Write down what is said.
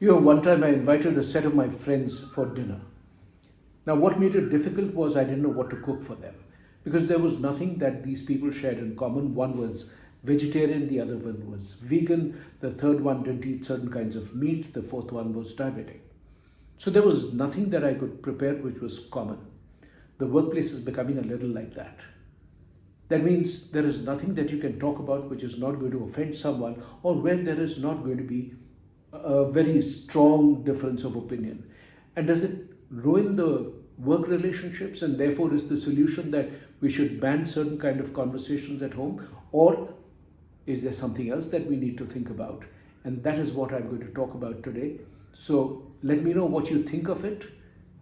You know, one time I invited a set of my friends for dinner. Now, what made it difficult was I didn't know what to cook for them because there was nothing that these people shared in common. One was vegetarian, the other one was vegan, the third one didn't eat certain kinds of meat, the fourth one was diabetic. So there was nothing that I could prepare which was common. The workplace is becoming a little like that. That means there is nothing that you can talk about which is not going to offend someone or where there is not going to be a very strong difference of opinion. And does it ruin the work relationships and therefore is the solution that we should ban certain kind of conversations at home or is there something else that we need to think about? And that is what I'm going to talk about today. So let me know what you think of it